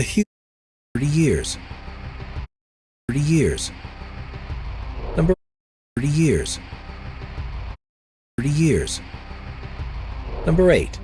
The huge 30 years. 30 years. Number 30 years. 30 years. Number 8.